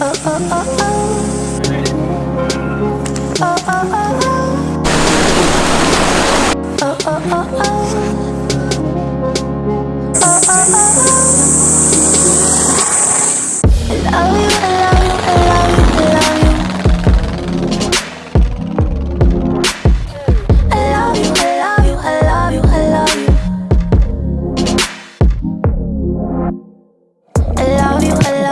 oh, oh, oh. oh. Oh, oh, oh, oh. oh, oh, oh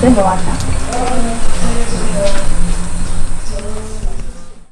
Then.